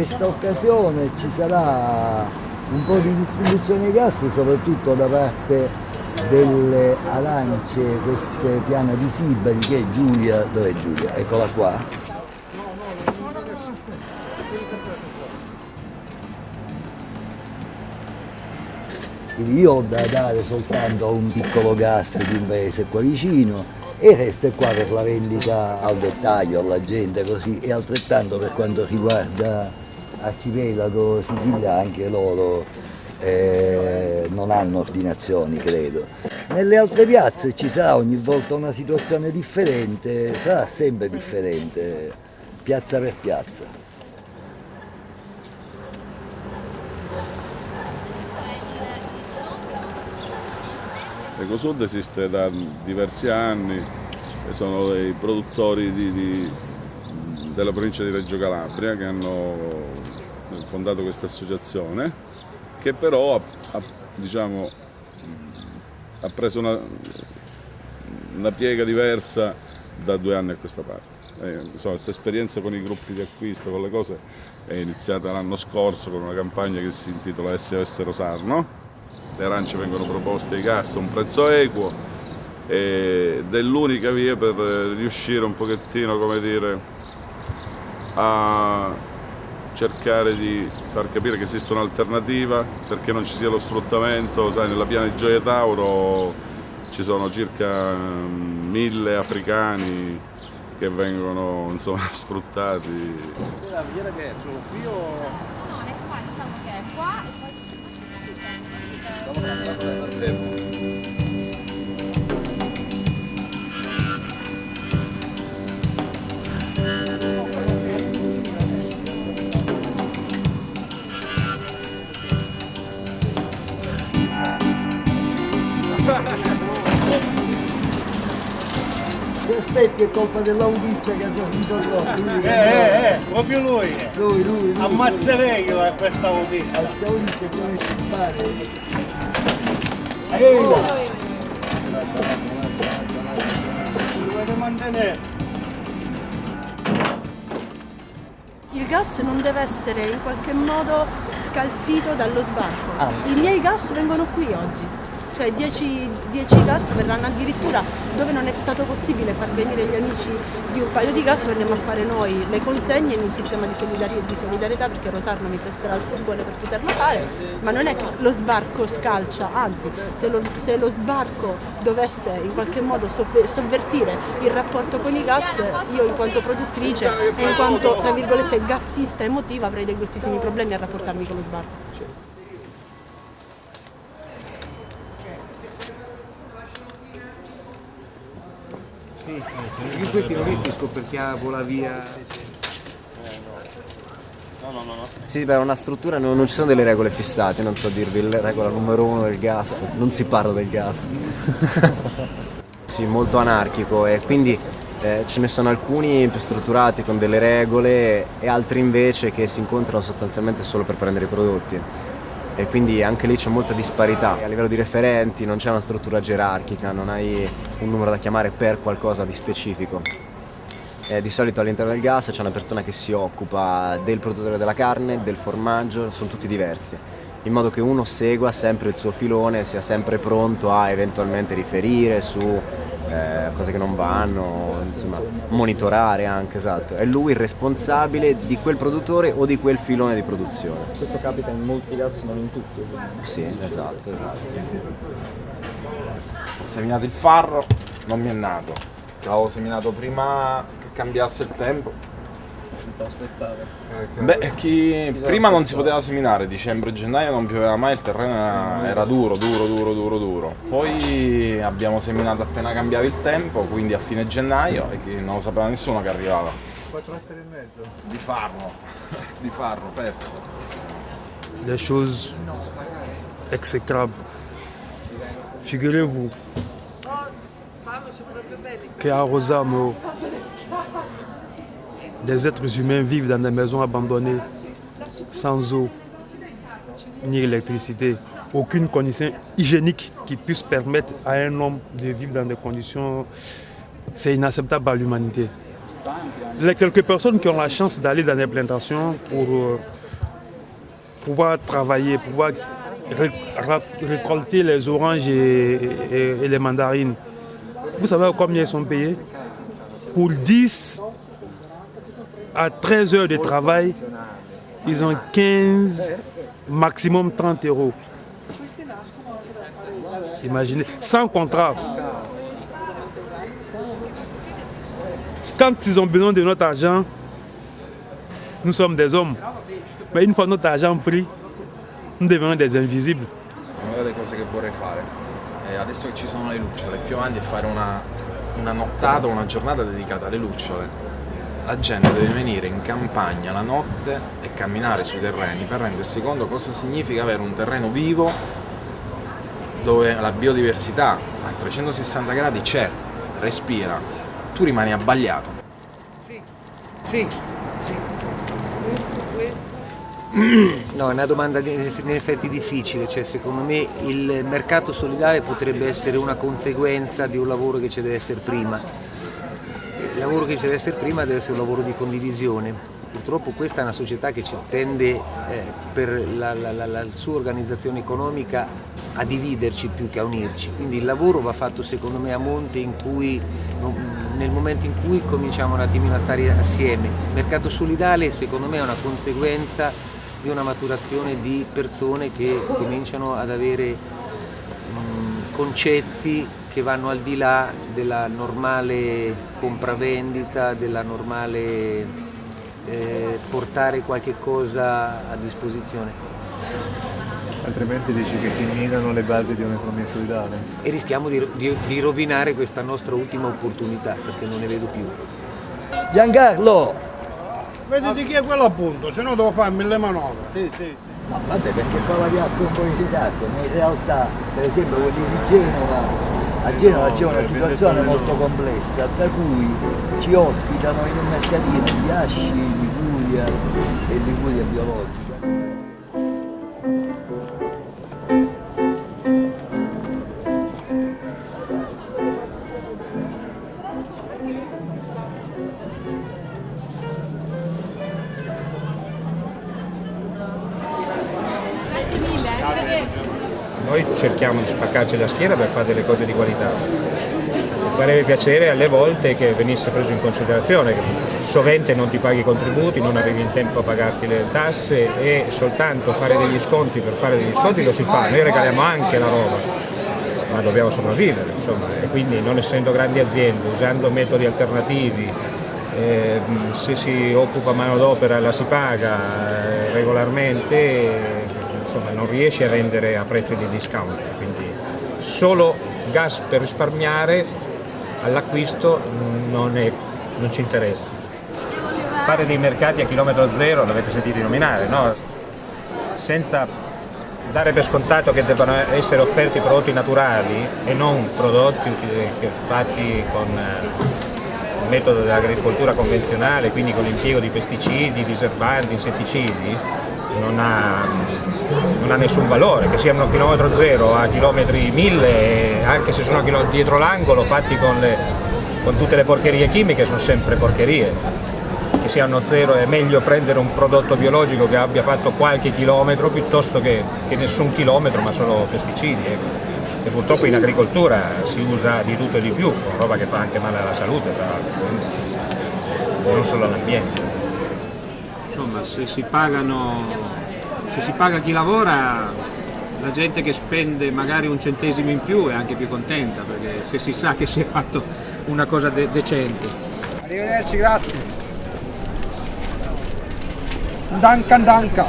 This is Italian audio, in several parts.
questa occasione ci sarà un po' di distribuzione di gas soprattutto da parte delle arance, queste piane di Sibari che è Giulia, dov'è Giulia? Eccola qua. Quindi io ho da dare soltanto a un piccolo gas di un paese qua vicino e il resto è qua per la vendita al dettaglio, alla gente così e altrettanto per quanto riguarda Arcipelago, Sicilia anche loro eh, non hanno ordinazioni credo. Nelle altre piazze ci sarà ogni volta una situazione differente, sarà sempre differente, piazza per piazza. Ecosud esiste da diversi anni, sono dei produttori di, di, della provincia di Reggio Calabria che hanno fondato questa associazione che però ha, ha, diciamo, ha preso una, una, piega diversa da due anni a questa parte. Eh, questa esperienza con i gruppi di acquisto, con le cose, è iniziata l'anno scorso con una campagna che si intitola SOS Rosarno le arance vengono proposte ai gas a un prezzo equo ed è l'unica via per riuscire un pochettino, come dire, a cercare di far capire che esiste un'alternativa perché non ci sia lo sfruttamento, sai nella piana di Gioia Tauro ci sono circa mm, mille africani che vengono insomma, sfruttati. La via che è qui o... No, no, è qua, diciamo che è qua e poi se aspetti è colpa dell'autista che ha dormito troppo. Eh, eh, eh, proprio lui. Lui, lui, lui. Ammazza lei che questa autista. Autista deve scippare. Ehi là! Dovete mantenere. Il gas non deve essere in qualche modo scalfito dallo sbarco. Anzi. I miei gas vengono qui oggi cioè 10, 10 gas verranno addirittura dove non è stato possibile far venire gli amici di un paio di gas lo andiamo a fare noi le consegne in un sistema di solidarietà perché Rosarno mi presterà il furgone per poterlo fare ma non è che lo sbarco scalcia anzi se lo, se lo sbarco dovesse in qualche modo sovvertire il rapporto con i gas io in quanto produttrice e in quanto tra virgolette gassista emotiva avrei dei grossissimi problemi a rapportarmi con lo sbarco io questi non capisco perché vola via. No, no, no, no. Sì, beh, una struttura non, non, ci sono delle regole fissate, non so dirvi la regola numero uno del gas, non si parla del gas. sì, molto anarchico e quindi eh, ce ne sono alcuni più strutturati con delle regole e altri invece che si incontrano sostanzialmente solo per prendere i prodotti e quindi anche lì c'è molta disparità. A livello di referenti non c'è una struttura gerarchica, non hai un numero da chiamare per qualcosa di specifico. E di solito all'interno del gas c'è una persona che si occupa del produttore della carne, del formaggio, sono tutti diversi in modo che uno segua sempre il suo filone, sia sempre pronto a eventualmente riferire su eh, cose che non vanno, insomma, monitorare anche, esatto. È lui il responsabile di quel produttore o di quel filone di produzione. Questo capita in molti casi, ma non in tutti ovviamente. Sì, esatto, esatto. Ho seminato il farro, non mi è nato. L'avevo seminato prima che cambiasse il tempo aspettate? Beh, chi... prima non si poteva seminare, dicembre e gennaio non pioveva mai, il terreno era, era duro, duro, duro, duro, duro. Poi abbiamo seminato appena cambiava il tempo, quindi a fine gennaio, e non lo sapeva nessuno che arrivava. 4 metri e mezzo? Di farro, di farro, perso. Des choses exécrables. Figurez-vous qu'à Rosamo, des êtres humains vivent dans des maisons abandonnées, sans eau, ni électricité, aucune condition hygiénique qui puisse permettre à un homme de vivre dans des conditions... C'est inacceptable à l'humanité. les quelques personnes qui ont la chance d'aller dans les plantations pour euh, pouvoir travailler, pouvoir récolter les oranges et, et- et les mandarines. Vous savez combien ils sont payés? Pour 10 à 13 heures de travail, ils ont 15, maximum 30 euros. Imaginez, sans contrat. Quand ils ont besoin de notre argent, nous sommes des hommes. Mais une fois notre argent pris, nous devenons des invisibles. Una delle cose che vorrei fare, è adesso che ci sono le lucciole, più avanti è fare una, una nottata, lucciole. La gente deve venire in campagna la notte e camminare sui terreni per rendersi conto cosa significa avere un terreno vivo dove la biodiversità a 360 gradi c'è, respira, tu rimani abbagliato. Sì, No, è una domanda in effetti difficile, cioè secondo me il mercato solidale potrebbe essere una conseguenza di un lavoro che ci deve essere prima. Il lavoro che ci deve essere prima deve essere un lavoro di condivisione. Purtroppo questa è una società che ci tende eh, per la, la- la- la sua organizzazione economica a dividerci più che a unirci. Quindi il lavoro va fatto secondo me a monte in cui, nel momento in cui cominciamo un attimino a stare assieme. Il mercato solidale secondo me è una conseguenza di una maturazione di persone che cominciano ad avere mh, concetti che vanno al di là della normale compravendita, della normale eh, portare qualche cosa a disposizione. Altrimenti dici che si minano le basi di un'economia solidale. E rischiamo di, di- di rovinare questa nostra ultima opportunità perché non ne vedo più. Giancarlo! Vedi di chi è quello appunto, se no devo fare mille manovre. Sì, sì, sì. Ma vabbè perché qua la piazza è un po' visitata, ma in realtà per esempio quelli di Genova, a Genova c'è una situazione molto complessa, tra cui ci ospitano in un mercatino di Asci, Liguria e Liguria biologica. Grazie mille. arrivederci. Noi cerchiamo di spaccarci la schiena per fare delle cose di qualità. Mi farebbe piacere alle volte che venisse preso in considerazione che sovente non ti paghi i contributi, non arrivi in tempo a pagarti le tasse e soltanto fare degli sconti per fare degli sconti lo si fa, noi regaliamo anche la roba, ma dobbiamo sopravvivere, insomma, e quindi non essendo grandi aziende, usando metodi alternativi, eh, se si occupa manodopera la si paga eh, regolarmente, insomma non riesce a vendere a prezzi di discount, quindi solo gas per risparmiare all'acquisto non, non ci interessa. Fare dei mercati a chilometro zero, l'avete sentito nominare, no? senza dare per scontato che debbano essere offerti prodotti naturali e non prodotti fatti con eh, il metodo dell'agricoltura convenzionale, quindi con l'impiego di pesticidi, diserbanti, insetticidi, non ha, non ha nessun valore, che siano a chilometro zero, a chilometri mille, anche se sono dietro l'angolo fatti con, le- con tutte le porcherie chimiche, sono sempre porcherie. Che siano zero è meglio prendere un prodotto biologico che abbia fatto qualche chilometro piuttosto che, che nessun chilometro ma solo pesticidi. ecco. E purtroppo in agricoltura si usa di tutto e di più, roba che fa anche male alla salute, tra non solo all'ambiente. Se si pagano se si paga chi lavora la gente che spende magari un centesimo in più è anche più contenta perché se si sa che si è fatto una cosa de- decente Arrivederci, grazie. Dankan danka.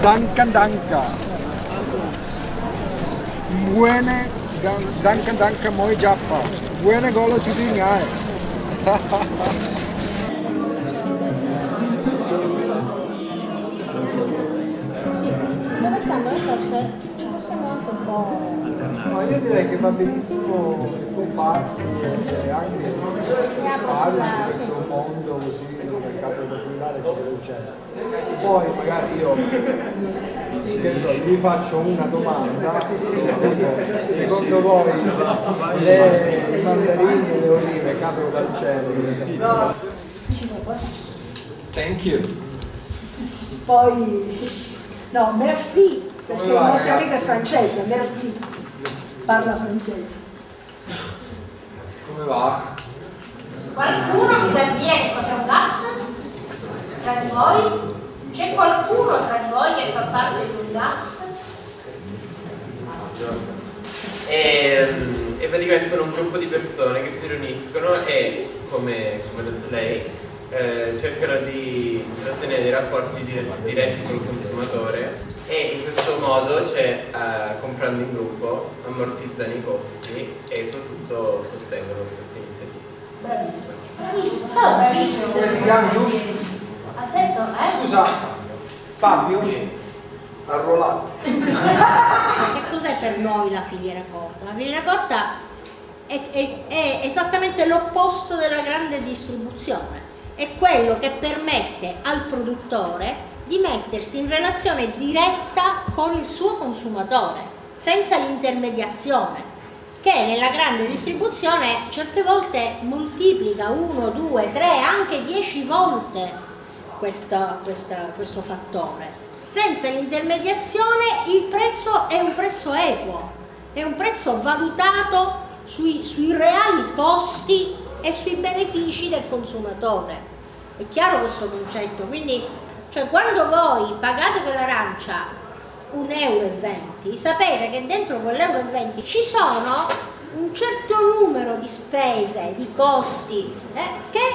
Dankan danka. Buene dan- dankan danka moi jappa. Buene golo si dingai. pensando che forse possiamo anche un po'... No, io direi che va benissimo che tu parti e anche parli di questo mondo così del mercato immobiliare eccetera eccetera. Poi magari io vi faccio una domanda, secondo voi le, i mandarini e le olive cadono dal cielo per esempio? Thank you. Poi... No, merci, perché il va, nostro amico è francese, merci. Parla francese. Come va? Qualcuno mi sa dire che cos'è un gas? Tra di voi? C'è qualcuno tra di voi che fa parte di un gas? E, e praticamente sono un gruppo di persone che si riuniscono e, come, come ha detto lei, eh, cercano di intrattenere dei rapporti dire- diretti col consumatore e in questo modo, cioè, eh, comprando in gruppo, ammortizzano i costi e soprattutto sostengono queste iniziative. Bravissimo. Bravissimo, sono bravissimo. Ha detto, eh? Scusa, Fabio? Arruolato. Che cos'è per noi la filiera corta? La filiera corta è, è- è esattamente l'opposto della grande distribuzione, è quello che permette al produttore di mettersi in relazione diretta con il suo consumatore, senza l'intermediazione, che nella grande distribuzione certe volte moltiplica 1, 2, 3, anche 10 volte questa- questa- questo fattore. Senza l'intermediazione il prezzo è un prezzo equo, è un prezzo valutato sui, sui reali costi e sui benefici del consumatore. È chiaro questo concetto? Quindi, cioè, quando voi pagate quell'arancia 1,20 euro, sapete che dentro quell'euro e 20 ci sono un certo numero di spese, di costi eh, che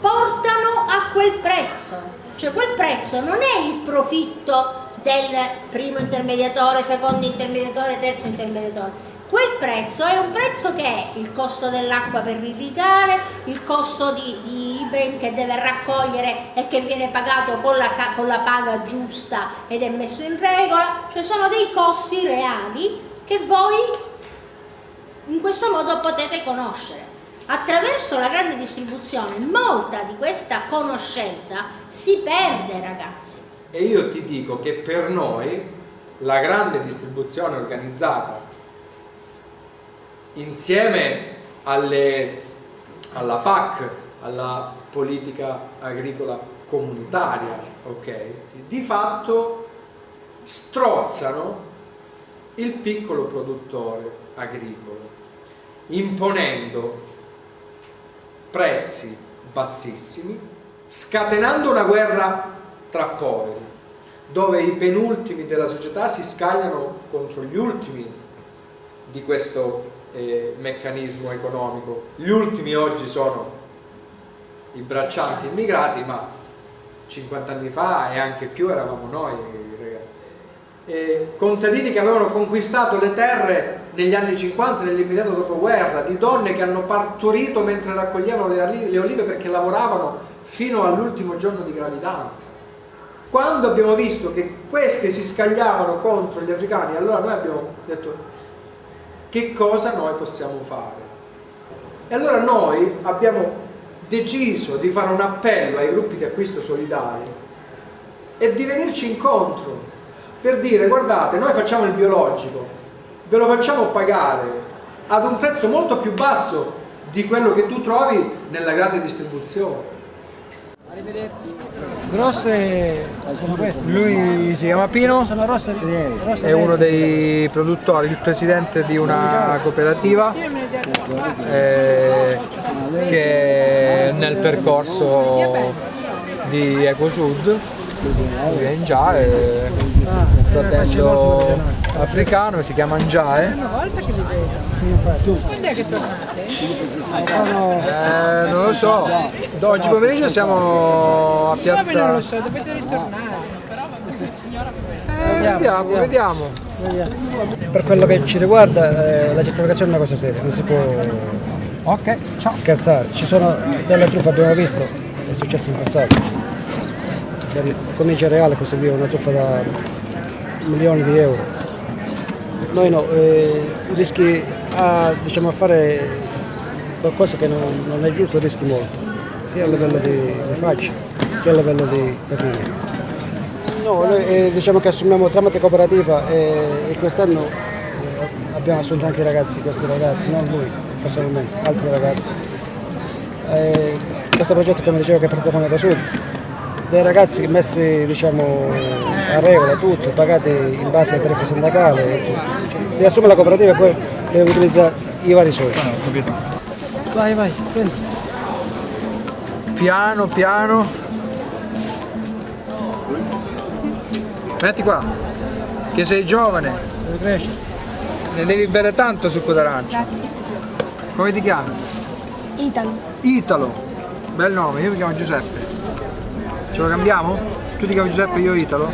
portano a quel prezzo. Cioè quel prezzo non è il profitto del primo intermediatore, secondo intermediatore, terzo intermediatore. Quel prezzo è un prezzo che è il costo dell'acqua per irrigare, il costo di, di Ibrahim che deve raccogliere e che viene pagato con la, con la paga giusta ed è messo in regola, cioè sono dei costi reali che voi in questo modo potete conoscere. Attraverso la grande distribuzione molta di questa conoscenza si perde ragazzi. E io ti dico che per noi la grande distribuzione organizzata insieme alle- alla PAC, alla politica agricola comunitaria, ok, di fatto strozzano il piccolo produttore agricolo, imponendo prezzi bassissimi, scatenando una guerra tra poveri, dove i penultimi della società si scagliano contro gli ultimi di questo eh, meccanismo economico. Gli ultimi oggi sono i braccianti immigrati, ma 50 anni fa e anche più eravamo noi ragazzi. E contadini che avevano conquistato le terre negli anni 50, nell'immediato dopoguerra, di donne che hanno partorito mentre raccoglievano le, olive perché lavoravano fino all'ultimo giorno di gravidanza. Quando abbiamo visto che queste si scagliavano contro gli africani, allora noi abbiamo detto che cosa noi possiamo fare? E allora noi abbiamo deciso di fare un appello ai gruppi di acquisto solidari e di venirci incontro per dire guardate noi facciamo il biologico, ve lo facciamo pagare ad un prezzo molto più basso di quello che tu trovi nella grande distribuzione. Grosse sono queste. Lui si chiama Pino, Sono rosse, rosse è uno dei produttori, il presidente di una cooperativa eh, che è nel percorso di EcoSud, lui è in già, è un fratello africano, si chiama Njae. Quando è che tornate? Eh, non lo so, oggi pomeriggio siamo a Io non lo piazza... so, dovete ritornare. Eh, vediamo, vediamo. Per quello che ci riguarda eh, la gentrificazione è una cosa seria, non si può scherzare. Ci sono delle truffe, abbiamo visto, è successo in passato. Per come cereale e così via, una truffa da milioni di euro. Noi no, eh, rischi a, diciamo, a fare qualcosa che non, non, è giusto, rischi molto, sia a livello di, di faccia, sia a livello di patria. No, noi eh, diciamo che assumiamo tramite cooperativa e, e quest'anno eh, abbiamo assunto anche i ragazzi, questi ragazzi, non lui personalmente, altri ragazzi. Eh, questo progetto come dicevo che è partito con Ecosud, dei ragazzi messi diciamo, a regola tutto, pagati in base ai tariffe sindacali e tutto. Riassume la cooperativa e poi deve utilizzare i vari soldi. Vai, vai, prendi. Piano, piano. Metti qua, che sei giovane. Devi crescere. Ne devi bere tanto succo d'arancia. Grazie. Come ti chiami? Italo. Italo. Bel nome, io mi chiamo Giuseppe. Ce lo cambiamo? Tu ti chiami Giuseppe, io Italo?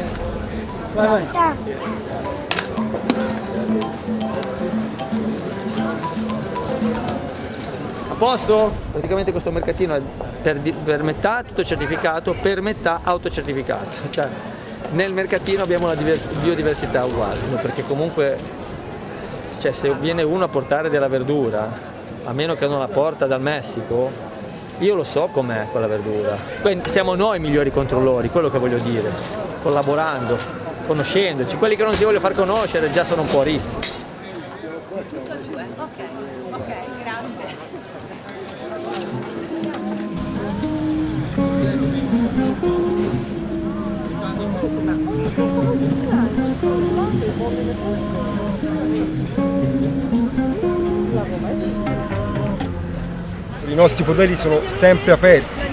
Vai, vai. Ciao. Posto? Praticamente questo mercatino è per, per metà tutto certificato, per metà autocertificato. Cioè, nel mercatino abbiamo una biodiversità uguale, perché comunque cioè, se viene uno a portare della verdura, a meno che non la porta dal Messico, io lo so com'è quella verdura. Poi siamo noi i migliori controllori, quello che voglio dire, collaborando, conoscendoci. Quelli che non si vogliono far conoscere già sono un po' a rischio. I nostri poderi sono sempre aperti.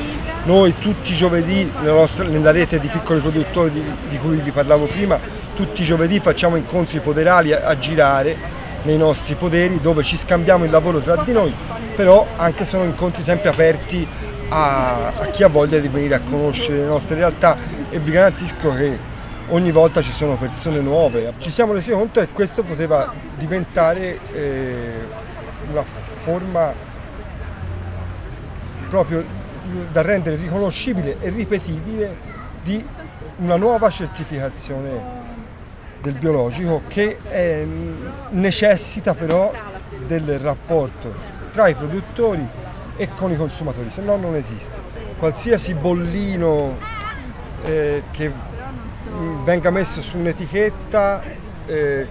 Noi tutti i giovedì nella, nostra, nella rete di piccoli produttori di, di, cui vi parlavo prima, tutti i giovedì facciamo incontri poderali a, a girare nei nostri poderi dove ci scambiamo il lavoro tra di noi, però anche sono incontri sempre aperti a, a chi ha voglia di venire a conoscere le nostre realtà e vi garantisco che ogni volta ci sono persone nuove. Ci siamo resi conto che questo poteva diventare eh, una forma proprio da rendere riconoscibile e ripetibile di una nuova certificazione del biologico che è, necessita però del rapporto tra i produttori e con i consumatori, se no non esiste. Qualsiasi bollino eh, che venga messo su un'etichetta eh,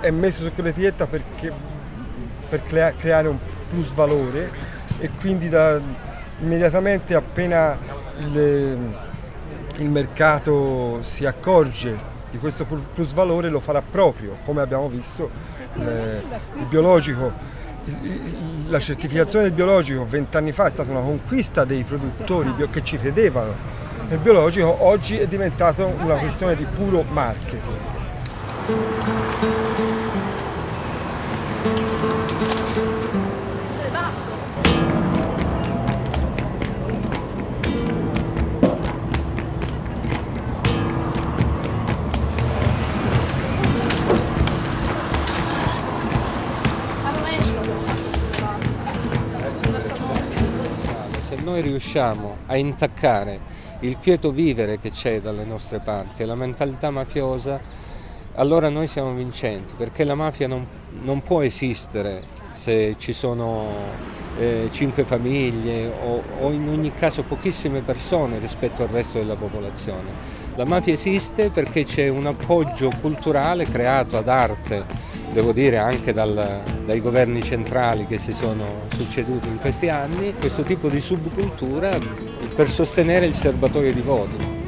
è messo su quell'etichetta per crea, creare un plus valore e quindi da, immediatamente appena il, il mercato si accorge di questo plus valore lo farà proprio, come abbiamo visto il, il biologico, la certificazione del biologico vent'anni fa è stata una conquista dei produttori che ci credevano nel biologico, oggi è diventata una questione di puro marketing. Riusciamo a intaccare il quieto vivere che c'è dalle nostre parti e la mentalità mafiosa, allora noi siamo vincenti, perché la mafia non, non può esistere se ci sono eh, cinque famiglie o, o in ogni caso pochissime persone rispetto al resto della popolazione. La mafia esiste perché c'è un appoggio culturale creato ad arte, devo dire anche dal, dai governi centrali che si sono succeduti in questi anni, questo tipo di subcultura per sostenere il serbatoio di voti.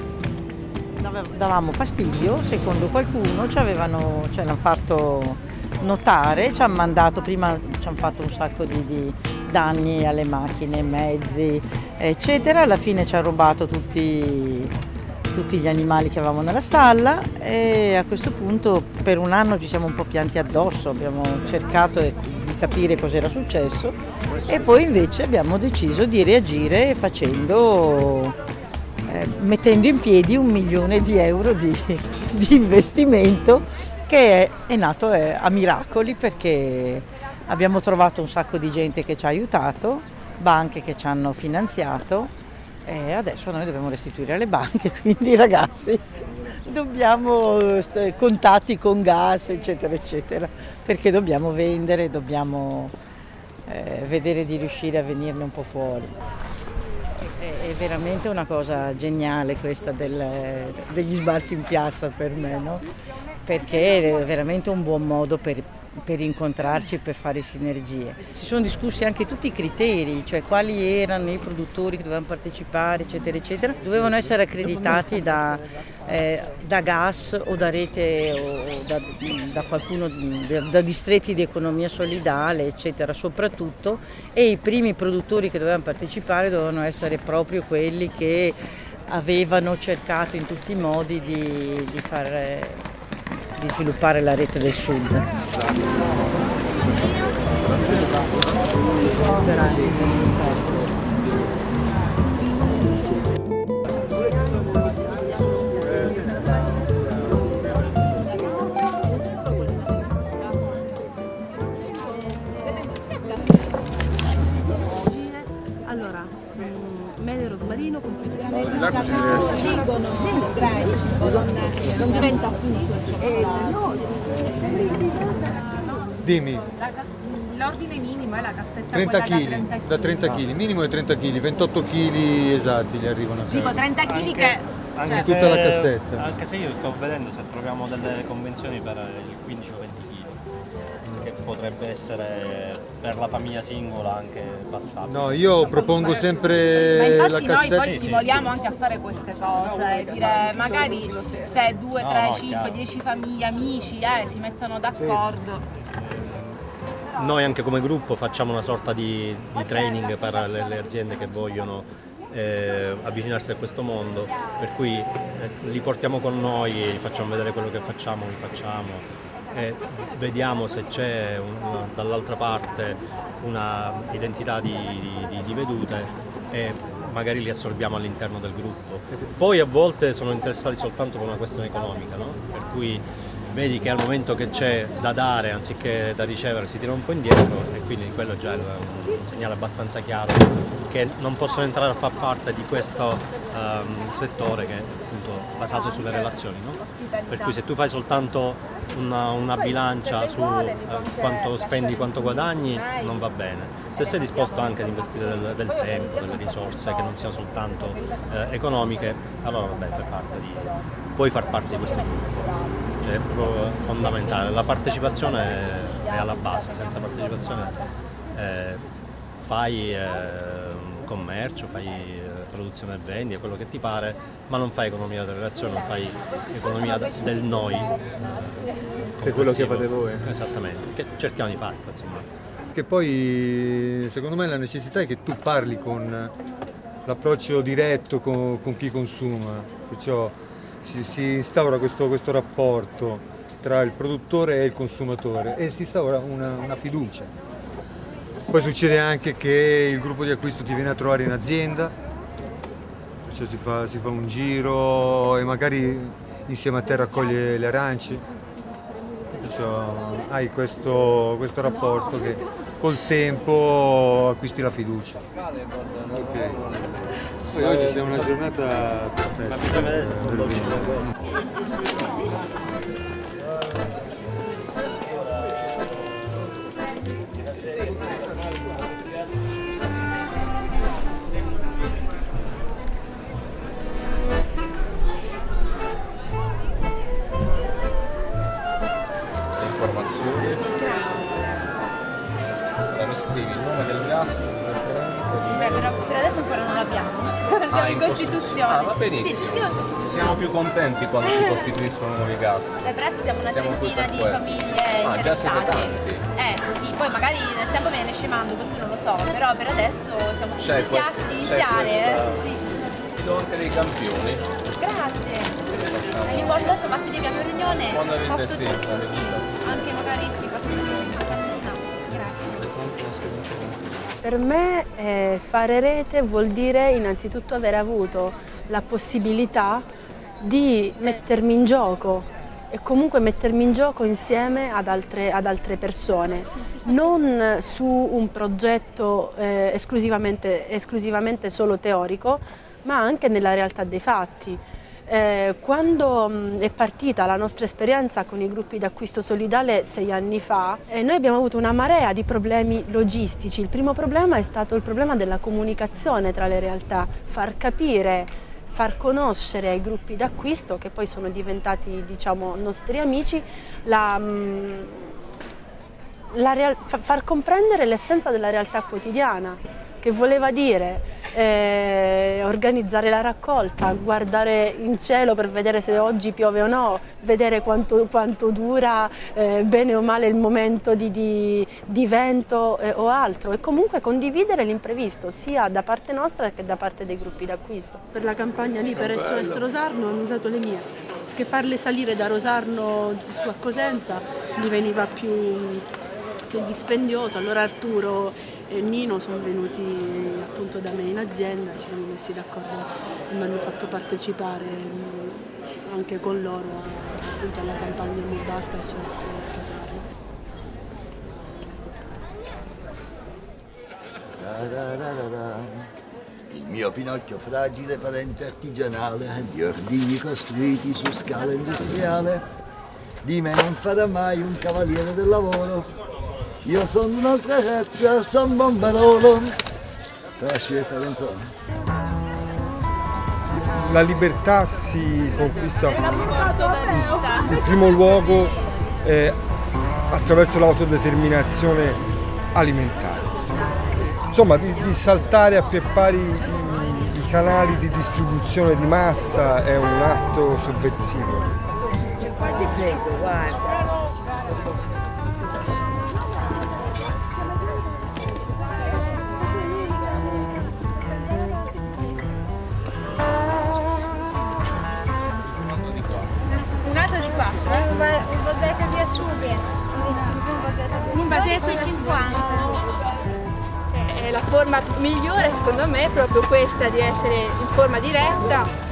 Davamo fastidio, secondo qualcuno ci avevano, ce l'hanno fatto notare, ci hanno mandato, prima ci hanno fatto un sacco di, di danni alle macchine, mezzi, eccetera, alla fine ci hanno rubato tutti tutti gli animali che avevamo nella stalla e a questo punto per un anno ci siamo un po' pianti addosso, abbiamo cercato di capire cosa era successo e poi invece abbiamo deciso di reagire facendo, eh, mettendo in piedi un milione di euro di, di investimento che è, è nato è, a miracoli perché abbiamo trovato un sacco di gente che ci ha aiutato, banche che ci hanno finanziato E adesso noi dobbiamo restituire alle banche, quindi ragazzi dobbiamo contatti con gas, eccetera, eccetera, perché dobbiamo vendere, dobbiamo eh, vedere di riuscire a venirne un po' fuori. È, è veramente una cosa geniale questa del- degli sbarchi in piazza per me, no? perché è veramente un buon modo per, per incontrarci e per fare sinergie. Si sono discussi anche tutti i criteri, cioè quali erano i produttori che dovevano partecipare, eccetera, eccetera. Dovevano essere accreditati da, eh, da gas o da rete o da, da qualcuno, da, distretti di economia solidale, eccetera, soprattutto. E i primi produttori che dovevano partecipare dovevano essere proprio quelli che avevano cercato in tutti i modi di, di fare di sviluppare la rete del sud. Allora, Scelgono, sì, non diventa fuso. Dimmi, L'ordine minimo è la cassetta 30 quella da kg, 30 da 30 kg, minimo è 30 kg, 28 kg esatti gli arrivano a casa. 30 kg che... Anche cioè, se, Tutta la cassetta. Anche se io sto vedendo se troviamo delle convenzioni per il 15 o 20 kg, potrebbe essere per la famiglia singola anche passabile. No, io propongo Ma sempre la infatti noi poi cassetta. stimoliamo anche a fare queste cose, dire magari se 2, No, 3, no, 5, chiaro. 10 famiglie, amici eh, si mettono d'accordo. Noi anche come gruppo facciamo una sorta di, di training per le, le aziende che vogliono eh, avvicinarsi a questo mondo, per cui eh, li portiamo con noi, gli facciamo vedere quello che facciamo, li facciamo e vediamo se c'è dall'altra parte una identità di, di- di vedute e magari li assorbiamo all'interno del gruppo. Poi a volte sono interessati soltanto per una questione economica, no? per cui vedi che al momento che c'è da dare anziché da ricevere si tira un po' indietro e quindi quello già è un segnale abbastanza chiaro che non possono entrare a far parte di questo ehm, settore che basato sulle relazioni. no? Per cui se tu fai soltanto una, una bilancia su eh, quanto spendi, quanto guadagni, non va bene. Se sei disposto anche ad investire del, del tempo, delle risorse che non siano soltanto eh, economiche, allora vabbè, fai parte di, puoi far parte di questo gruppo. Cioè, è proprio fondamentale. La partecipazione è, alla base, senza partecipazione eh, fai eh, commercio, fai produzione e vendita, quello che ti pare, ma non fai economia delle relazioni, non fai economia de- del noi. Che è quello che fate voi. Esattamente, che cerchiamo di fare, insomma. Che poi secondo me la necessità è che tu parli con l'approccio diretto con, con chi consuma, perciò si, si instaura questo, questo rapporto tra il produttore e il consumatore e si instaura una, una fiducia. Poi succede anche che il gruppo di acquisto ti viene a trovare in azienda, perciò si fa, si fa un giro e magari insieme a te raccoglie le arance, perciò hai questo, questo rapporto che col tempo acquisti la fiducia. Ok. Poi oggi c'è una giornata perfetta. Costituzione. Ah, va benissimo. Sì, ci scrivo in Costituzione. Siamo più contenti quando si costituiscono nuovi gas. Beh, per adesso siamo una Siamo trentina di questo. famiglie Ah, già siete interessate. tanti. Eh sì, poi magari nel tempo viene scemando, questo non lo so, però per adesso siamo entusiasti iniziare. Eh, questa- sì, Ti do anche dei campioni. sì. Grazie. Agli importo adesso fatti di abbiamo riunione. Fondamentalmente porto sì, la sì. Anche magari sì. Per me eh, fare rete vuol dire innanzitutto aver avuto la possibilità di mettermi in gioco e comunque mettermi in gioco insieme ad altre, ad altre persone, non su un progetto eh, esclusivamente, esclusivamente solo teorico, ma anche nella realtà dei fatti. Eh, quando mh, è partita la nostra esperienza con i gruppi d'acquisto solidale sei anni fa, eh, noi abbiamo avuto una marea di problemi logistici. Il primo problema è stato il problema della comunicazione tra le realtà, far capire, far conoscere ai gruppi d'acquisto, che poi sono diventati diciamo, nostri amici, la, mh, la far comprendere l'essenza della realtà quotidiana che voleva dire eh, organizzare la raccolta, guardare in cielo per vedere se oggi piove o no, vedere quanto, quanto dura eh, bene o male il momento di, di, di vento eh, o altro. E comunque condividere l'imprevisto sia da parte nostra che da parte dei gruppi d'acquisto. Per la campagna lì per SOS Rosarno hanno usato le mie, che farle salire da Rosarno su a Cosenza gli veniva più, più dispendioso, allora Arturo e Nino sono venuti appunto da me in azienda, ci siamo messi d'accordo e mi hanno fatto partecipare mm, anche con loro appunto alla campagna Mi Basta SOS Il mio Pinocchio fragile parente artigianale di ordini costruiti su scala industriale di me non farà mai un cavaliere del lavoro io sono un'altra razza, sono bombarolo. Conosci questa canzone? La libertà si conquista in primo luogo eh, attraverso l'autodeterminazione alimentare. Insomma, di, di saltare a pie pari i, i canali di distribuzione di massa è un atto sovversivo. C'è quasi freddo, guarda. Un vasetto di acciughe, un vasetto di 50. È la forma migliore secondo me è proprio questa di essere in forma diretta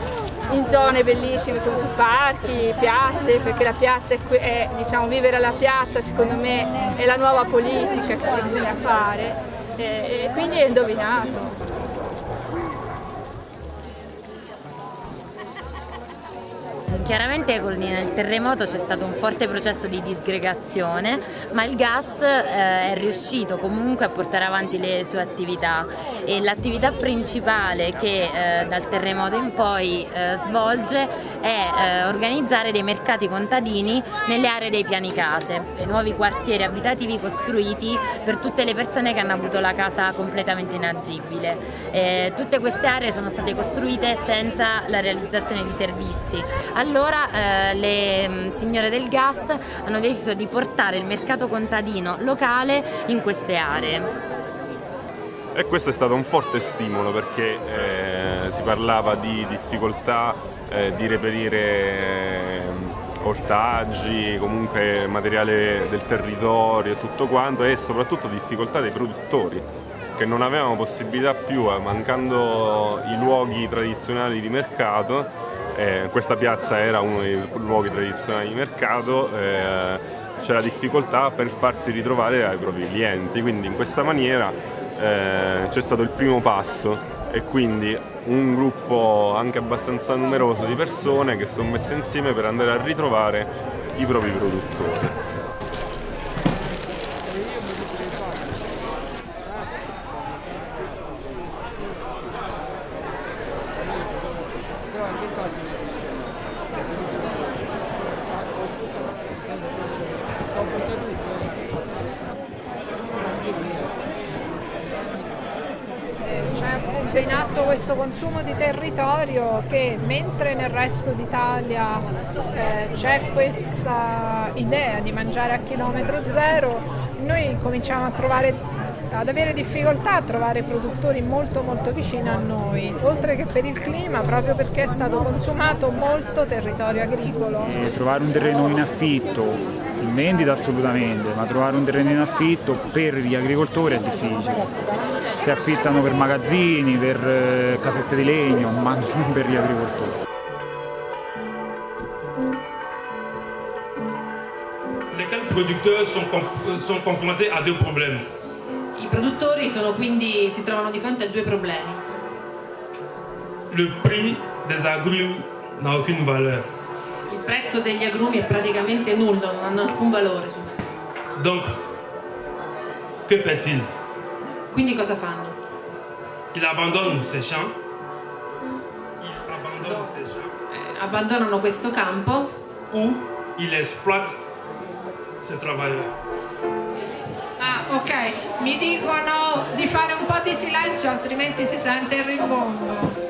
in zone bellissime come parchi, piazze, perché la piazza è, è diciamo, vivere alla piazza secondo me è la nuova politica che si bisogna fare e, e quindi è indovinato. Chiaramente con il terremoto c'è stato un forte processo di disgregazione, ma il gas eh, è riuscito comunque a portare avanti le sue attività. E l'attività principale che eh, dal terremoto in poi eh, svolge è eh, organizzare dei mercati contadini nelle aree dei piani case, nuovi quartieri abitativi costruiti per tutte le persone che hanno avuto la casa completamente inagibile. Eh, tutte queste aree sono state costruite senza la realizzazione di servizi. Allora, eh, le mm, signore del gas hanno deciso di portare il mercato contadino locale in queste aree. E questo è stato un forte stimolo perché eh, si parlava di difficoltà eh, di reperire eh, ortaggi, comunque materiale del territorio e tutto quanto e soprattutto difficoltà dei produttori che non avevano possibilità più, eh, mancando i luoghi tradizionali di mercato, eh, questa piazza era uno dei luoghi tradizionali di mercato, eh, c'era difficoltà per farsi ritrovare ai propri clienti, quindi in questa maniera eh, c'è stato il primo passo e quindi un gruppo anche abbastanza numeroso di persone che sono messe insieme per andare a ritrovare i propri produttori. consumo di territorio che mentre nel resto d'Italia eh, c'è questa idea di mangiare a chilometro zero, noi cominciamo a trovare ad avere difficoltà a trovare produttori molto molto vicini a noi, oltre che per il clima, proprio perché è stato consumato molto territorio agricolo. E trovare un terreno in affitto, in vendita assolutamente, ma trovare un terreno in affitto per gli agricoltori è difficile si affittano per magazzini, per eh, casette di legno, ma non per gli agricoltori. Lesquels producteurs sont, sont confrontés à deux problèmes. I produttori sono quindi, si trovano di fronte a due problemi. le prix des agrumes n'a aucune valeur. Il prezzo degli agrumi è praticamente nullo, non hanno alcun valore Donc, que fait-il Quindi cosa fanno? Il abandonne ses champs. Il abandonne ses champs. Eh, abbandonano questo campo Ou il exploite ses travailleurs. Ah, ok, mi dicono di fare un po' di silenzio altrimenti si sente il rimbombo.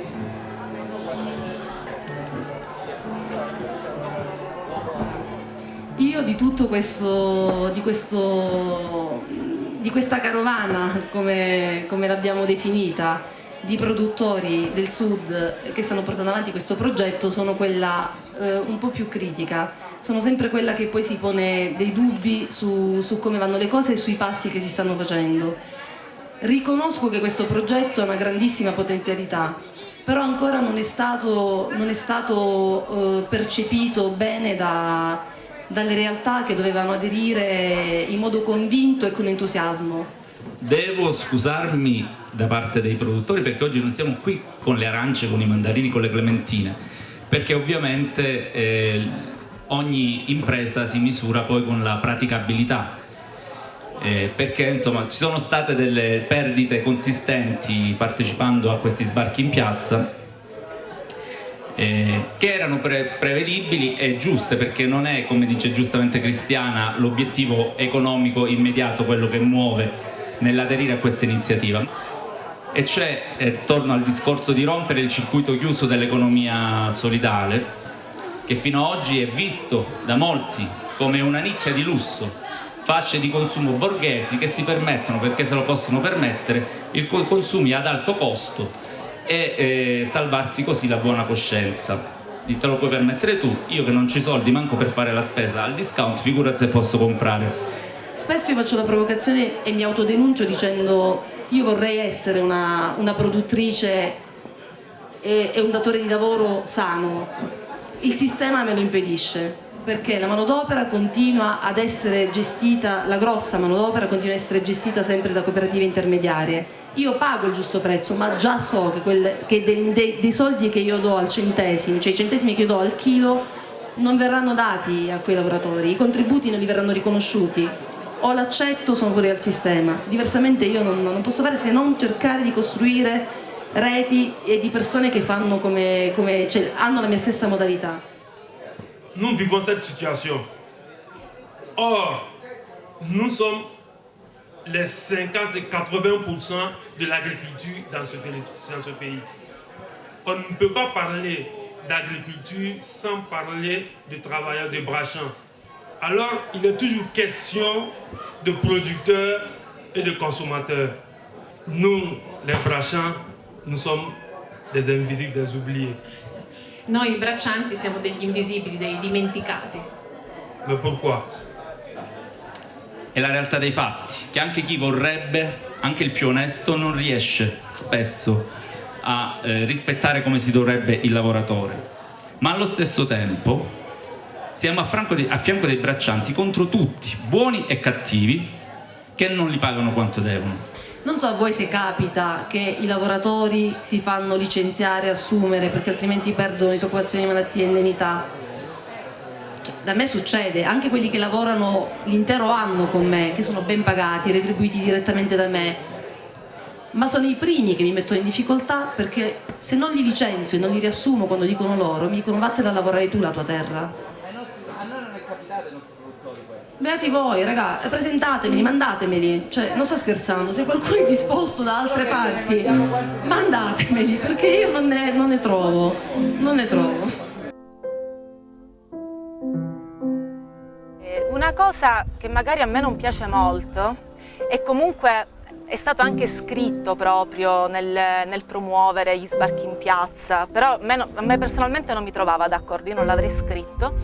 Io di tutto questo, di, questo, di questa carovana, come, come l'abbiamo definita, di produttori del sud che stanno portando avanti questo progetto, sono quella eh, un po' più critica. Sono sempre quella che poi si pone dei dubbi su, su come vanno le cose e sui passi che si stanno facendo. Riconosco che questo progetto ha una grandissima potenzialità, però ancora non è stato, non è stato eh, percepito bene da, dalle realtà che dovevano aderire in modo convinto e con entusiasmo. Devo scusarmi da parte dei produttori perché oggi non siamo qui con le arance, con i mandarini, con le clementine, perché ovviamente eh, ogni impresa si misura poi con la praticabilità. Eh, perché insomma ci sono state delle perdite consistenti partecipando a questi sbarchi in piazza eh, che erano pre prevedibili e giuste perché non è come dice giustamente Cristiana l'obiettivo economico immediato quello che muove nell'aderire a questa iniziativa e c'è, eh, torno al discorso di rompere il circuito chiuso dell'economia solidale che fino ad oggi è visto da molti come una nicchia di lusso fasce di consumo borghesi che si permettono, perché se lo possono permettere, i consumi ad alto costo e eh, salvarsi così la buona coscienza. Te lo puoi permettere tu, io che non ho i soldi manco per fare la spesa al discount, figurati se posso comprare. Spesso io faccio la provocazione e mi autodenuncio dicendo io vorrei essere una, una produttrice e, e un datore di lavoro sano, il sistema me lo impedisce perché la manodopera continua ad essere gestita, la grossa manodopera continua ad essere gestita sempre da cooperative intermediarie. Io pago il giusto prezzo, ma già so che, quel, che dei, dei, dei soldi che io do al centesimo, cioè i centesimi che io do al chilo, non verranno dati a quei lavoratori, i contributi non li verranno riconosciuti. O l'accetto o sono fuori dal sistema. Diversamente io non, non posso fare se non cercare di costruire reti e di persone che fanno la mia stessa nous vivons cette situation. Or, nous sommes les 50 et 80% de l'agriculture dans ce pays. On ne peut pas parler d'agriculture sans parler de travailleurs de brachants. Alors, il est toujours question de producteurs et de consommateurs. Nous, les brachants, nous sommes des invisibles, des oubliés. Noi braccianti siamo degli invisibili, dei dimenticati. Mais pourquoi È la realtà dei fatti, che anche chi vorrebbe, anche il più onesto, non riesce spesso a eh, rispettare come si dovrebbe il lavoratore. Ma allo stesso tempo siamo a, dei- a fianco dei braccianti contro tutti, buoni e cattivi, che non li pagano quanto devono. Non so a voi se capita che i lavoratori si fanno licenziare, assumere perché altrimenti perdono disoccupazione, malattie e indennità. Cioè, da me succede, anche quelli che lavorano l'intero anno con me, che sono ben pagati, retribuiti direttamente da me, ma sono i primi che mi mettono in difficoltà perché se non li licenzio e non li riassumo quando dicono loro, mi dicono vattene a lavorare tu la tua terra. A noi non è capitato questo. Beati voi, raga, presentatemeli, mandatemeli. Cioè, non sto scherzando, se qualcuno è disposto da altre parti, mandatemeli, perché io non ne, non ne trovo. Non ne trovo. Eh, Una cosa che magari a me non piace molto e comunque è stato anche scritto proprio nel, nel promuovere gli sbarchi in piazza, però a me, a me personalmente non mi trovava d'accordo, io non l'avrei scritto,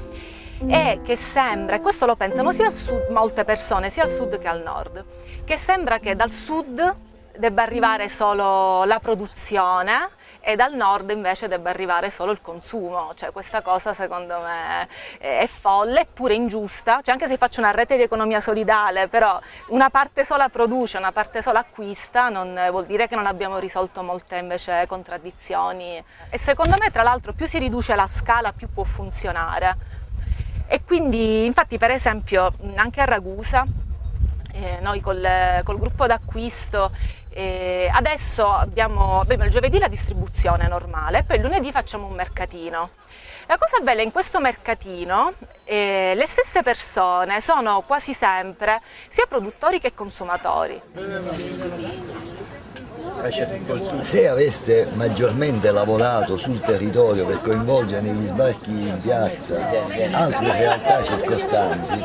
è che sembra, e questo lo pensano sia al sud, molte persone, sia al sud che al nord, che sembra che dal sud debba arrivare solo la produzione e dal nord invece debba arrivare solo il consumo, cioè questa cosa secondo me è folle, eppure ingiusta, cioè anche se faccio una rete di economia solidale, però una parte sola produce, una parte sola acquista, non vuol dire che non abbiamo risolto molte invece contraddizioni. E secondo me tra l'altro più si riduce la scala più può funzionare e quindi infatti per esempio anche a Ragusa eh, noi col, col gruppo d'acquisto eh, adesso abbiamo, abbiamo il giovedì la distribuzione normale, poi il lunedì facciamo un mercatino. La cosa bella in questo mercatino, eh, le stesse persone sono quasi sempre sia produttori che consumatori. Se aveste maggiormente lavorato sul territorio per coinvolgere negli sbarchi in piazza altre realtà circostanti,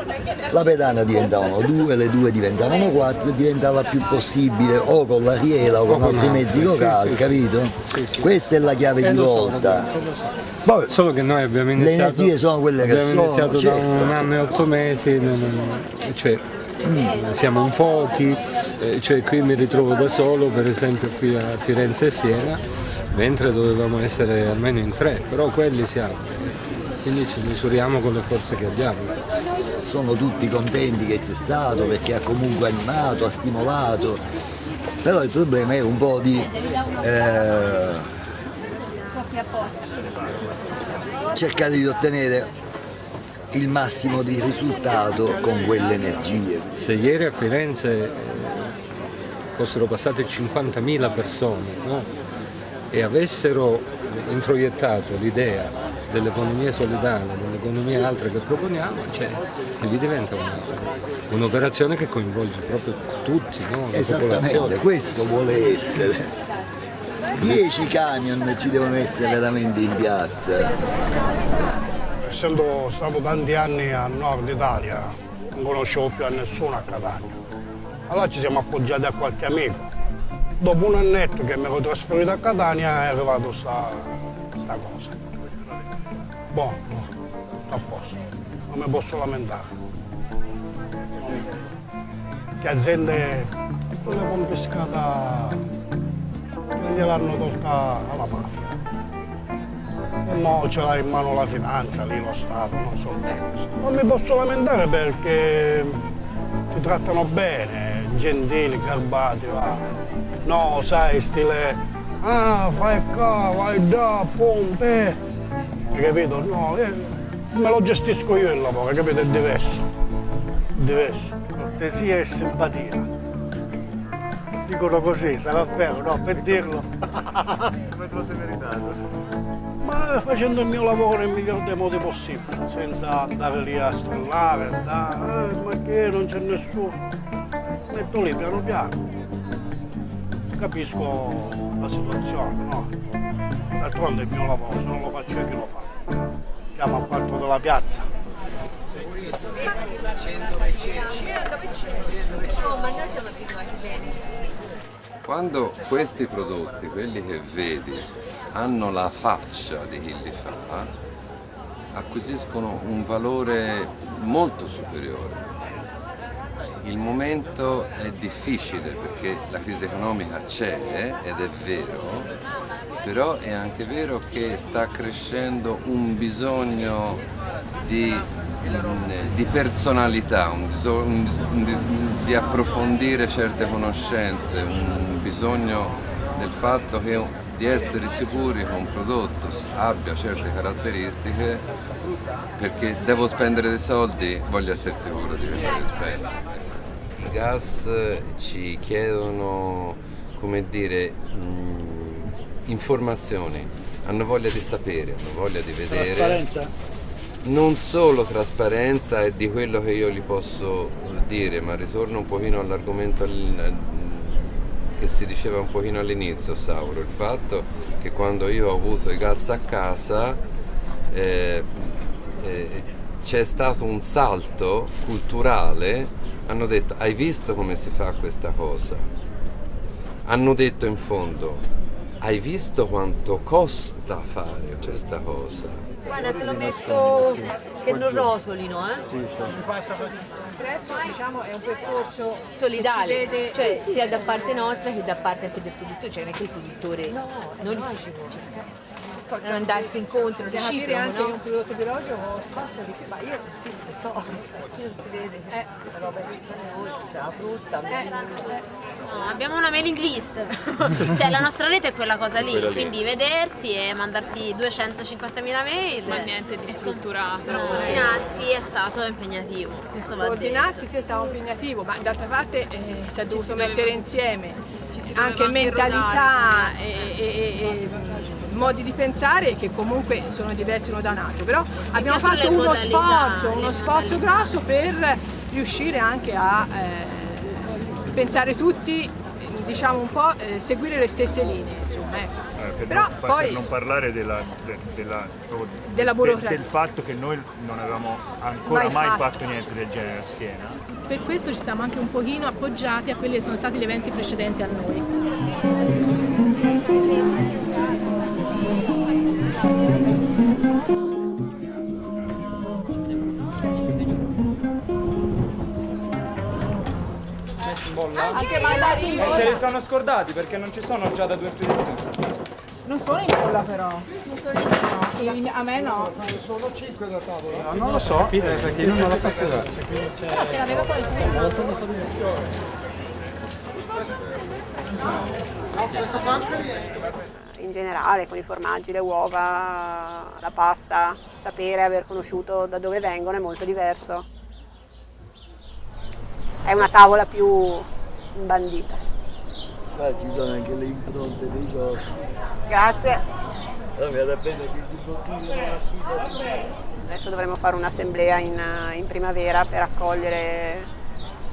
la pedana diventavano due, le due diventavano quattro e diventava più possibile o con la riela o con altri mezzi locali, capito? Questa è la chiave di volta. Poi, Solo che noi abbiamo iniziato, le energie sono quelle che abbiamo sono. iniziato certo. da un anno e otto mesi, cioè siamo un pochi, eh, cioè qui mi ritrovo da solo per esempio qui a Firenze e Siena, mentre dovevamo essere almeno in tre, però quelli siamo, quindi ci misuriamo con le forze che abbiamo. Sono tutti contenti che c'è stato perché ha comunque animato, ha stimolato, però il problema è un po' di eh, cercare di ottenere il massimo di risultato con quelle energie. Se ieri a Firenze fossero passate 50.000 persone no? e avessero introiettato l'idea dell'economia solidale, dell'economia altra che proponiamo, cioè, lì diventa un'operazione che coinvolge proprio tutti, no? la Esattamente, popolazione. questo vuole essere. 10 camion ci devono essere veramente in piazza essendo stato tanti anni a nord Italia, non conoscevo più a nessuno a Catania. Allora ci siamo appoggiati a qualche amico. Dopo un annetto che mi ero trasferito a Catania è arrivata sta, sta cosa. Buono, buono, a posto, non mi posso lamentare. Che aziende quella confiscata che gliel'hanno tolta alla mafia. E mo ce l'ha in mano la finanza, lì lo Stato, non so bene. Non mi posso lamentare perché ti trattano bene, gentili, garbati, va. No, sai, stile, ah, fai qua, vai da, pompe. Hai capito? No, eh, me lo gestisco io il lavoro, hai capito? È diverso. È diverso. Cortesia e simpatia. Dicono così, sarà vero, no? Per dirlo. Come te lo sei meritato? Ma facendo il mio lavoro nel miglior dei modi possibile, senza andare lì a strillare, andare, eh, ma che non c'è nessuno. Metto lì piano piano. Capisco la situazione, no? D'altronde è il mio lavoro, se non lo faccio io chi lo fa? Chiamo a quattro della piazza. Oh, ma noi siamo abituati bene. Quando questi prodotti, quelli che vedi, hanno la faccia di chi li fa, acquisiscono un valore molto superiore. Il momento è difficile perché la crisi economica c'è ed è vero, però è anche vero che sta crescendo un bisogno di, di personalità, un bisogno di, di approfondire certe conoscenze, un bisogno del fatto che di essere sicuri che un prodotto abbia certe caratteristiche perché devo spendere dei soldi, voglio essere sicuro di averli spendere. I gas ci chiedono, come dire, mh, informazioni, hanno voglia di sapere, hanno voglia di vedere. Trasparenza? Non solo trasparenza e di quello che io gli posso dire, ma ritorno un pochino all'argomento che si diceva un pochino all'inizio, Sauro, il fatto che quando io ho avuto i gas a casa eh, eh, c'è stato un salto culturale, hanno detto hai visto come si fa questa cosa? Hanno detto in fondo hai visto quanto costa fare questa cosa? Guarda, te lo metto che non rosolino, eh? Sì, sì. Trezzo diciamo, è un percorso solidale, ci vede- cioè sì, sia da parte nostra che da parte anche del produttore, cioè non è che il produttore non li non andarsi incontro, Bisogna capire reciproco, anche no? che un prodotto biologico costa di più, ma io sì, lo so, non si vede. Eh. che sono la frutta, No, abbiamo una mailing list, cioè la nostra rete è quella cosa lì, Quella lì. quindi vedersi e mandarsi 250.000 mail. Ma niente di strutturato. Coordinarsi è stato impegnativo, questo va. Coordinarsi sì, è stato impegnativo, ma d'altra parte eh, si è dovuto mettere insieme si anche mentalità e, e- e- e modi di pensare che comunque sono diversi uno da un altro, però abbiamo fatto uno modalità, sforzo, uno sforzo grosso per riuscire anche a eh, pensare tutti, diciamo un po', eh, seguire le stesse linee, insomma, ecco. Eh, per, Però non, poi- per non parlare della, de- della- Della de- burocrazia. del fatto che noi non avevamo ancora Mai mai, fatto. fatto. niente del genere a Siena. Per questo ci siamo anche un pochino appoggiati a quelli che sono stati gli eventi precedenti a noi. Bolla? Anche mandati in Eh, se li stanno scordati perché non ci sono già da due spedizioni. Non sono in bolla però. Non sono in bolla. A me no. Sono 5 da tavola. non lo so, eh, perché io non l'ho fatto dare. Però ce l'aveva qualcuno. Questa parte in generale con i formaggi, le uova, la pasta, sapere, aver conosciuto da dove vengono è molto diverso. È una tavola più bandita. Qua ci sono anche le impronte dei cosi. Grazie. Allora. Adesso dovremo fare un'assemblea in, in primavera per accogliere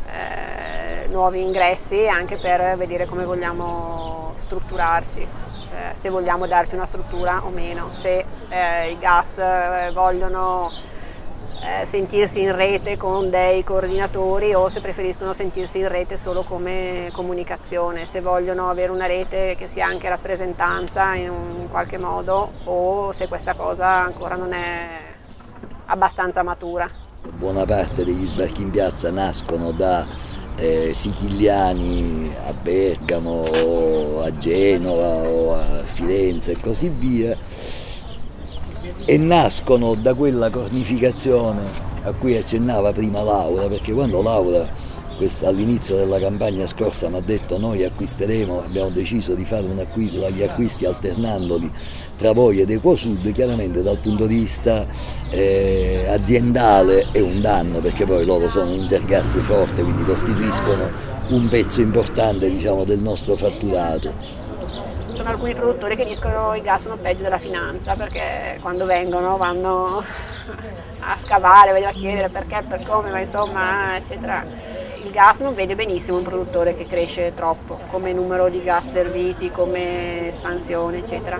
eh, nuovi ingressi e anche per vedere come vogliamo strutturarci, eh, se vogliamo darci una struttura o meno, se eh, i gas eh, vogliono eh, sentirsi in rete con dei coordinatori o se preferiscono sentirsi in rete solo come comunicazione, se vogliono avere una rete che sia anche rappresentanza in, un- in qualche modo o se questa cosa ancora non è abbastanza matura. Buona parte degli sbarchi in piazza nascono da eh, siciliani a Bergamo o a Genova o a Firenze e così via e nascono da quella cornificazione a cui accennava prima Laura, perché quando Laura all'inizio della campagna scorsa mi ha detto noi acquisteremo, abbiamo deciso di fare un acquisto, gli acquisti alternandoli tra voi ed Equosud, chiaramente dal punto di vista eh, aziendale è un danno perché poi loro sono un intergas forte, quindi costituiscono un pezzo importante diciamo, del nostro fatturato. Sono alcuni produttori che dicono i gas sono peggio della finanza perché quando vengono vanno a scavare, voglio a chiedere perché, per come, ma insomma, eccetera. Il gas non vede benissimo un produttore che cresce troppo, come numero di gas serviti, come espansione, eccetera.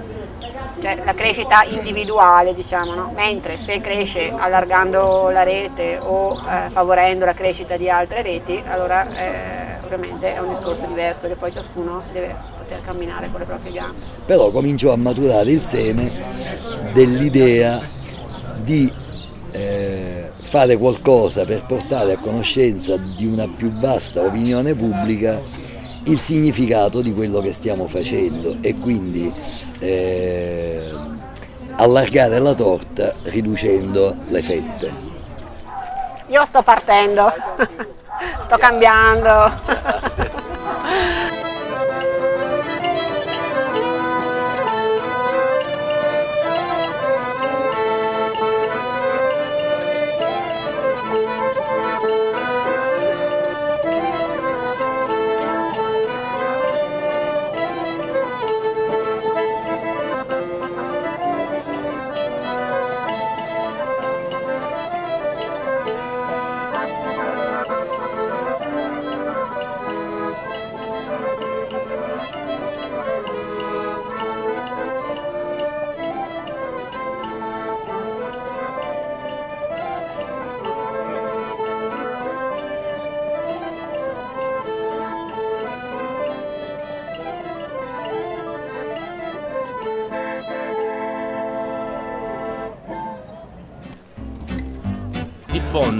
Cioè la crescita individuale, diciamo, no? mentre se cresce allargando la rete o eh, favorendo la crescita di altre reti, allora eh, ovviamente è un discorso diverso che poi ciascuno deve poter camminare con le proprie gambe. però cominciò a maturare il seme dell'idea di eh, fare qualcosa per portare a conoscenza di una più vasta opinione pubblica il significato di quello che stiamo facendo e quindi eh, allargare la torta riducendo le fette. Io sto partendo, sto cambiando.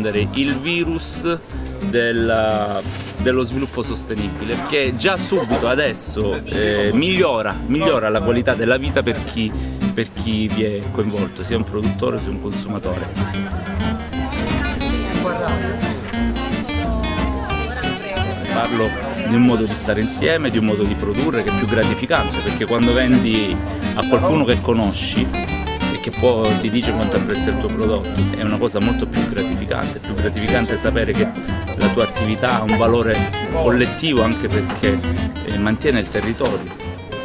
diffondere il virus del, dello sviluppo sostenibile che già subito adesso eh, migliora, migliora la qualità della vita per chi, per chi vi è coinvolto, sia un produttore sia un consumatore. Parlo di un modo di stare insieme, di un modo di produrre che è più gratificante perché quando vendi a qualcuno che conosci che può, ti dice quanto apprezza il tuo prodotto è una cosa molto più gratificante, è più gratificante sapere che la tua attività ha un valore collettivo anche perché eh, mantiene il territorio,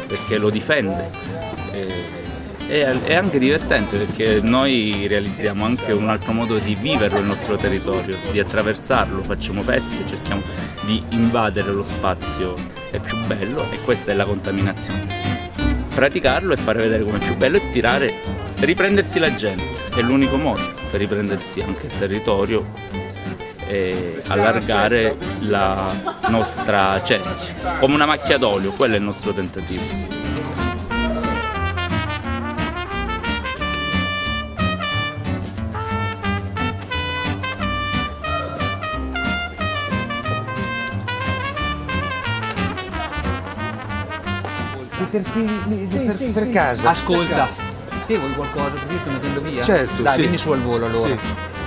perché lo difende. Eh, è, anche divertente perché noi realizziamo anche un altro modo di viverlo il nostro territorio, di attraversarlo, facciamo feste, cerchiamo di invadere lo spazio è più bello e questa è la contaminazione. Praticarlo e fare vedere come è più bello e tirare, riprendersi la gente, è l'unico modo per riprendersi anche il territorio e allargare la nostra cerchia, come una macchia d'olio, quello è il nostro tentativo. Per, fili- per, per casa. Ascolta, te vuoi qualcosa perché sto mettendo via? Certo, Dai, sì. vieni su al volo allora. Sì.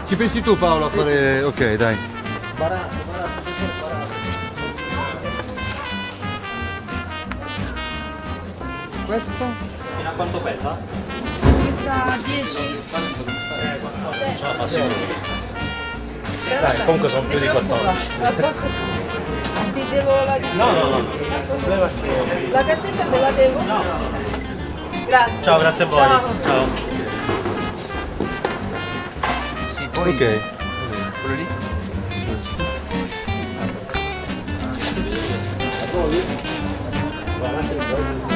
Ci pensi tu Paolo a fare... Ok, dai. Questo? Fino a quanto pesa? Questa 10. Dai, comunque sono più di 14. Ma posso... Ti devo la... No, no, no. La cassetta te la devo? No. Grazie. Ciao, grazie a voi. Ciao. Ciao. Sì, poi... Ok. Quello lì? Guardate,